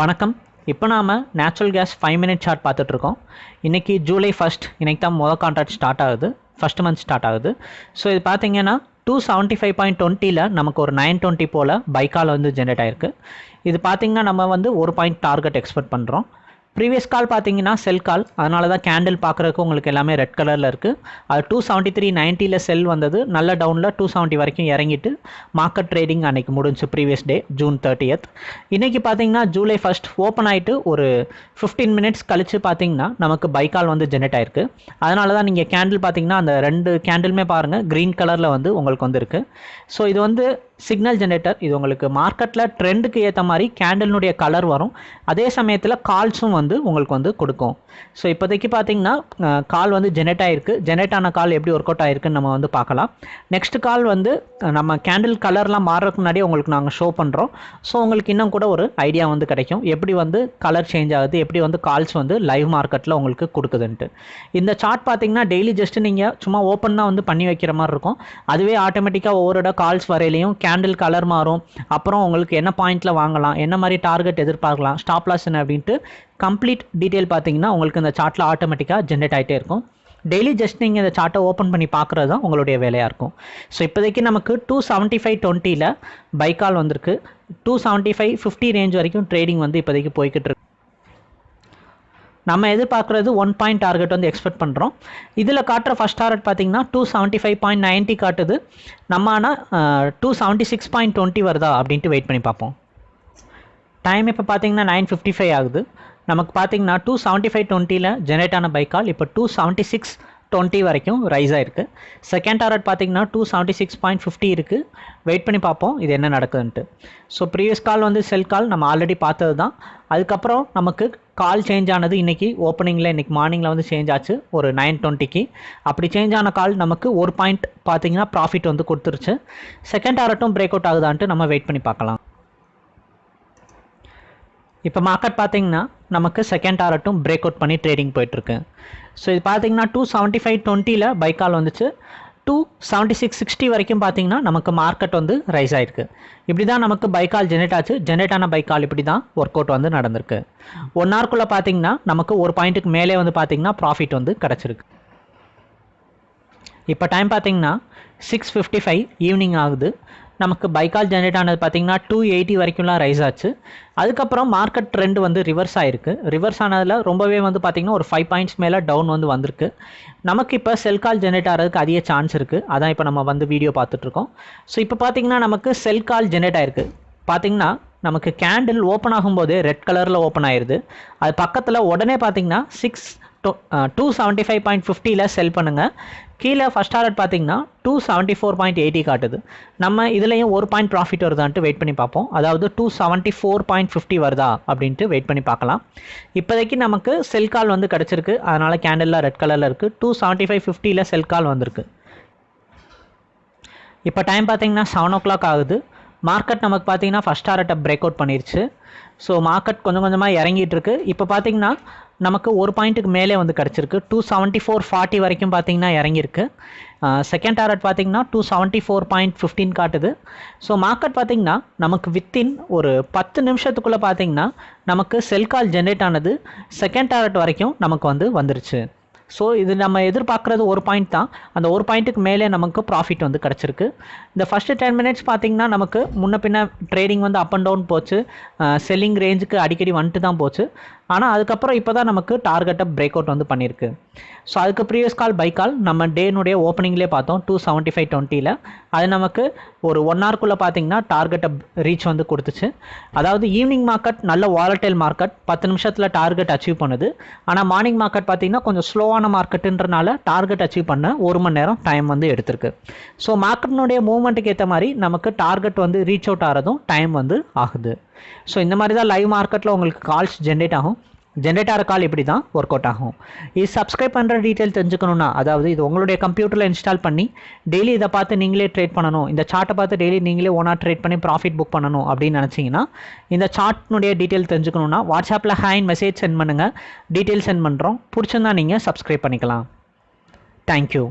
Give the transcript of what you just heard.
வணக்கம். இப்போ நாம் natural gas five minute chart பார்த்துட்ருக்கோம். இன்றைக்கி ஜூலை ஃபஸ்ட் இன்றைக்கி தான் மொதல் கான்ட்ராக்ட் ஸ்டார்ட் ஆகுது. ஃபஸ்ட் மந்த் ஸ்டார்ட் ஆகுது. ஸோ இது பார்த்தீங்கன்னா டூ செவன்ட்டி ஃபைவ் பாயிண்ட் டுவெண்ட்டியில் நமக்கு ஒரு நைன் டுவெண்ட்டி போல் பைக்கால் வந்து ஜென்ரேட் ஆயிருக்கு. இது பார்த்திங்கன்னா நம்ம வந்து ஒரு பாயிண்ட் டார்கெட் எக்ஸ்பெக்ட் பண்ணுறோம் ப்ரீவியஸ் கால் பார்த்தீங்கன்னா செல் கால் அதனால தான் கேண்டில் பார்க்குறதுக்கு உங்களுக்கு எல்லாமே ரெட் கலரில் இருக்குது அது டூ செவன்ட்டி த்ரீ நைன்ட்டியில் செல் வந்தது. நல்ல டவுனில் டூ செவன்ட்டி வரைக்கும் இறங்கிட்டு மார்க்கெட் ட்ரேடிங் அன்றைக்கி முடிஞ்சு ப்ரீவியஸ் டே ஜூன் தேர்ட்டியத் இன்றைக்கி பார்த்தீங்கன்னா ஜூலை ஃபஸ்ட் ஓப்பன் ஆகிட்டு ஒரு ஃபிஃப்டீன் மினிட்ஸ் கழித்து பார்த்தீங்கன்னா நமக்கு பைக்கால் வந்து ஜென்ரேட் ஆயிருக்கு. அதனால தான் நீங்கள் கேண்டில் பார்த்தீங்கன்னா அந்த ரெண்டு கேண்டிலுமே பாருங்கள் க்ரீன் கலரில் வந்து உங்களுக்கு வந்துருக்கு ஸோ இது வந்து சிக்னல் ஜென்ரேட்டர் இது உங்களுக்கு மார்க்கெட்டில் ட்ரெண்டுக்கு ஏற்ற மாதிரி கேண்டலினுடைய கலர் வரும். அதே சமயத்தில் கால்ஸும் வந்து உங்களுக்கு வந்து கொடுக்கும். ஸோ இப்போதைக்கு பார்த்தீங்கன்னா கால் வந்து ஜென்ரேட் ஆகிருக்கு ஜென்ரேட் ஆன கால் எப்படி ஒர்க் அவுட் ஆகிருக்குன்னு நம்ம வந்து பார்க்கலாம். நெக்ஸ்ட் கால் வந்து நம்ம கேண்டில் கலர்லாம் மாறுறதுக்கு முன்னாடி உங்களுக்கு நாங்கள் ஷோ பண்ணுறோம் ஸோ உங்களுக்கு இன்னும் கூட ஒரு ஐடியா வந்து கிடைக்கும். எப்படி வந்து கலர் சேஞ்ச் ஆகுது? எப்படி வந்து கால்ஸ் வந்து லைவ் மார்க்கெட்டில் உங்களுக்கு கொடுக்குதுன்ட்டு. இந்த சார்ட் பார்த்தீங்கன்னா டெய்லி ஜஸ்ட் நீங்கள் சும்மா ஓப்பன் தான் வந்து பண்ணி வைக்கிற மாதிரி இருக்கும். அதுவே ஆட்டோமேட்டிக்காக ஒவ்வொரு இடம் கால்ஸ் வரையிலையும் கேண்டில் கலர் மாறும். அப்புறம் உங்களுக்கு என்ன பாயிண்ட்டில் வாங்கலாம் என்ன மாதிரி டார்கெட் எதிர்பார்க்கலாம் ஸ்டாப் லாஸ் என்ன அப்படின்ட்டு கம்ப்ளீட் டீட்டெயில் பார்த்தீங்கன்னா உங்களுக்கு இந்த சார்ட்டில் ஆட்டோமேட்டிக்காக ஜென்ரேட் ஆகிட்டே இருக்கும். டெய்லி ஜஸ்ட் நீங்கள் இந்த சார்ட்டை ஓப்பன் பண்ணி பார்க்குறது தான் உங்களுடைய வேலையாக இருக்கும். ஸோ இப்போதைக்கு நமக்கு டூ செவன்ட்டி ஃபைவ் டுவெண்ட்டியில் பைக்கால் வந்திருக்கு. Two seventy five fifty range வரைக்கும் ட்ரேடிங் வந்து இப்போதைக்கு போய்கிட்டு இருக்கு. நம்ம எதிர்பார்க்குறது ஒன் பாயிண்ட் டார்கெட் வந்து எக்ஸ்பெக்ட் பண்ணுறோம் இதில் காட்டுற ஃபஸ்ட் டார்கெட் பார்த்தீங்கன்னா two seventy five point ninety காட்டுது. நம்ம ஆனால் two seventy six point twenty வருதா அப்படின்ட்டு வெயிட் பண்ணி பார்ப்போம். டைம் இப்போ பார்த்தீங்கன்னா நைன் ஃபிஃப்டி ஃபைவ் ஆகுது. நமக்கு பார்த்தீங்கன்னா டூ செவன்ட்டி ஃபைவ் டுவெண்ட்டியில் ஜென்ரேட் ஆன பைக்கால் இப்போ டூ செவன்ட்டி சிக்ஸ் டுவெண்ட்டி வரைக்கும் ரைஸ் ஆயிருக்கு. செகண்ட் டாரட் பார்த்தீங்கன்னா two seventy six point fifty இருக்குது வெயிட் பண்ணி பார்ப்போம் இது என்ன நடக்குதுன்ட்டு. ஸோ ப்ரீவியஸ் கால் வந்து செல் கால் நம்ம ஆல்ரெடி பார்த்தது தான் அதுக்கப்புறம் நமக்கு கால் சேஞ்ச் ஆனது இன்றைக்கி ஓப்பனிங்கில் இன்றைக்கி மார்னிங்கில் வந்து சேஞ்ச் ஆச்சு. ஒரு நைன் டுவெண்ட்டிக்கு அப்படி சேஞ்ச் ஆன கால் நமக்கு ஒரு பாயிண்ட் பார்த்தீங்கன்னா ப்ராஃபிட் வந்து கொடுத்துருச்சு. செகண்ட் டாரட்டும் பிரேக் அவுட் ஆகுதான்ட்டு நம்ம வெயிட் பண்ணி பார்க்கலாம். இப்போ மார்க்கெட் பார்த்தீங்கன்னா நமக்கு செகண்ட் ஆரட்டும் பிரேக் அவுட் பண்ணி ட்ரேடிங் போயிட்டுருக்கு. ஸோ இது பார்த்தீங்கன்னா டூ செவன்ட்டி ஃபைவ் டுவெண்ட்டியில் பைக்கால் வந்துச்சு. டூ செவன்ட்டி சிக்ஸ் சிக்ஸ்டி வரைக்கும் பார்த்தீங்கன்னா நமக்கு மார்க்கெட் வந்து ரைஸ் ஆகிருக்கு இப்படி தான் நமக்கு பைக்கால் ஜெனரேட் ஆச்சு. ஜெனரேட் ஆன பைக்கால் இப்படி தான் ஒர்க் அவுட் வந்து நடந்திருக்கு. ஒன் ஹவர்க்குள்ளே பார்த்தீங்கன்னா நமக்கு ஒரு பாயிண்ட்டுக்கு மேலே வந்து பார்த்தீங்கன்னா ப்ராஃபிட் வந்து கிடச்சிருக்கு. இப்போ டைம் பார்த்தீங்கன்னா சிக்ஸ் ஃபிஃப்டி ஃபைவ் ஈவினிங் ஆகுது. நமக்கு பைக்கால் ஜென்ரேட் ஆனது பார்த்தீங்கன்னா டூ எயிட்டி வரைக்கும்லாம் ரைஸ் ஆச்சு. அதுக்கப்புறம் மார்க்கெட் ட்ரெண்ட் வந்து ரிவர்ஸ் ஆயிருக்கு. ரிவர்ஸ் ஆனதில் ரொம்பவே வந்து பார்த்திங்கன்னா ஒரு ஃபைவ் பாயிண்ட்ஸ் மேலே டவுன் வந்து வந்திருக்கு. நமக்கு இப்போ செல் கால் ஜென்ரேட் ஆகிறதுக்கு அதிக சான்ஸ் இருக்குது அதான் இப்போ நம்ம வந்து வீடியோ பார்த்துட்ருக்கோம் ஸோ இப்போ பார்த்தீங்கன்னா நமக்கு செல் கால் ஜென்ரேட் ஆயிருக்கு. பார்த்தீங்கன்னா நமக்கு கேண்டில் ஓப்பன் ஆகும்போது ரெட் கலரில் ஓப்பன் ஆயிடுது அது பக்கத்தில் உடனே பார்த்தீங்கன்னா six two seventy five point ஃபிஃப்டியில் செல் பண்ணுங்கள் கீழே ஃபஸ்ட் டாரட் பார்த்தீங்கன்னா two seventy four point eighty காட்டுது. நம்ம இதுலேயும் ஒரு பாயிண்ட் ப்ராஃபிட் வருதான்ட்டு வெயிட் பண்ணி பார்ப்போம். அதாவது two seventy four point fifty வருதா அப்படின்ட்டு வெயிட் பண்ணி பார்க்கலாம். இப்போதைக்கு நமக்கு செல் கால் வந்து கிடச்சிருக்கு. அதனால் கேண்டலில் ரெட் கலரில் இருக்குது டூ செவன்ட்டி ஃபைவ் ஃபிஃப்டியில் செல் கால் வந்திருக்கு. இப்போ டைம் பார்த்தீங்கன்னா செவன் ஓ கிளாக் ஆகுது. மார்க்கெட் நமக்கு பார்த்தீங்கன்னா ஃபஸ்ட் டாரட்டை பிரேக் அவுட் பண்ணிருச்சு. ஸோ மார்க்கெட் கொஞ்சம் கொஞ்சமாக இறங்கிட்டு இருக்கு. இப்போ பார்த்தீங்கன்னா நமக்கு ஒரு பாயிண்ட்டுக்கு மேலே வந்து கிடச்சிருக்கு. டூ செவன்ட்டி ஃபோர் ஃபார்ட்டி வரைக்கும் பார்த்தீங்கன்னா இறங்கியிருக்கு. செகண்ட் டாரட் பார்த்தீங்கன்னா two seventy four point fifteen காட்டுது. ஸோ மார்க்கெட் பார்த்திங்கன்னா நமக்கு வித்தின் ஒரு பத்து நிமிஷத்துக்குள்ளே பார்த்தீங்கன்னா நமக்கு செல் கால் ஜென்ரேட் ஆனது. செகண்ட் டாரட் வரைக்கும் நமக்கு வந்து வந்துருச்சு. ஸோ இது நம்ம எதிர்பார்க்குறது ஒரு பாயிண்ட் தான். அந்த ஒரு பாயிண்ட்டுக்கு மேலே நமக்கு ப்ராஃபிட் வந்து கிடச்சிருக்கு. இந்த ஃபஸ்ட்டு டென் மினிட்ஸ் பார்த்திங்கன்னா நமக்கு முன்ன பின்ன ட்ரேடிங் வந்து அப் அண்ட் டவுன் போச்சு. செல்லிங் ரேஞ்சுக்கு அடிக்கடி வந்துட்டு தான் போச்சு. ஆனால் அதுக்கப்புறம் இப்போ தான் நமக்கு டார்கெட்டை பிரேக் அவுட் வந்து பண்ணியிருக்கு. ஸோ அதுக்கு ப்ரீவியஸ் கால் பை கால் நம்ம டேனுடைய ஓப்பனிங்லேயே பார்த்தோம் டூ செவன்ட்டி ஃபைவ் டுவெண்ட்டியில் அது நமக்கு ஒரு ஒன் ஹவர்க்குள்ளே பார்த்தீங்கன்னா டார்கெட்டை ரீச் வந்து கொடுத்துச்சு. அதாவது ஈவினிங் மார்க்கெட் நல்ல வாலட்டைல் மார்க்கெட் பத்து நிமிஷத்தில் டார்கெட் அச்சீவ் பண்ணுது. ஆனால் மார்னிங் மார்க்கெட் பார்த்தீங்கன்னா கொஞ்சம் ஸ்லோவான மார்க்கெட்டுன்றனால டார்கெட் அச்சீவ் பண்ண ஒரு மணி நேரம் டைம் வந்து எடுத்திருக்கு. ஸோ மார்க்கெட்டினுடைய மூவ்மெண்ட்டுக்கு ஏற்ற மாதிரி நமக்கு டார்கெட் வந்து ரீச் அவுட் ஆகிறதும் டைம் வந்து ஆகுது. ஸோ இந்த மாதிரி தான் லைவ் மார்க்கெட்டில் உங்களுக்கு கால்ஸ் ஜென்ரேட் ஆகும். ஜென்ரேட் கால் இப்படி தான் ஒர்க் அவுட் ஆகும். இது சப்ஸ்கிரைப் பண்ணுற டீட்டெயில் தெரிஞ்சுக்கணுன்னா அதாவது இது உங்களுடைய கம்ப்யூட்டரில் இன்ஸ்டால் பண்ணி டெய்லி இதை பார்த்து நீங்களே ட்ரேட் பண்ணணும். இந்த சார்ட்டை பார்த்து டெய்லி நீங்களே ஓனாக ட்ரேட் பண்ணி ப்ராஃபிட் புக் பண்ணணும் அப்படின்னு நினச்சிங்கன்னா இந்த சார்ட்னுடைய டீட்டெயில் தெரிஞ்சுக்கணுன்னா வாட்ஸ்அப்பில் ஹேண்ட் மெசேஜ் சென்ட் பண்ணுங்கள் டீட்டெயில் சென்ட் பண்ணுறோம் பிடிச்சிருந்தா நீங்கள் சப்ஸ்கிரைப் பண்ணிக்கலாம். தேங்க்யூ